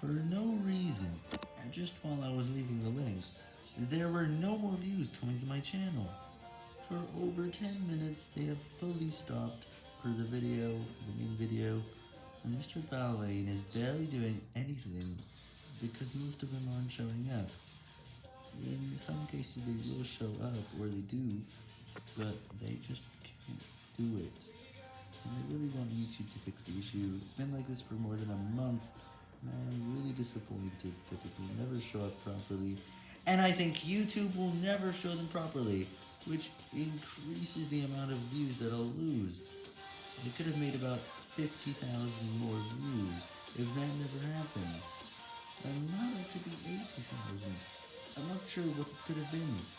For no reason, and just while I was leaving the links, there were no more views coming to my channel. For over 10 minutes, they have fully stopped for the video, for the main video, and Mr. Ballane is barely doing anything because most of them aren't showing up. In some cases they will show up, or they do, but they just can't do it. And I really want YouTube to fix the issue. It's been like this for more than a month, I am really disappointed that it will never show up properly. And I think YouTube will never show them properly, which increases the amount of views that I'll lose. I could have made about 50,000 more views if that never happened. And now it could be 80,000. I'm not sure what it could have been.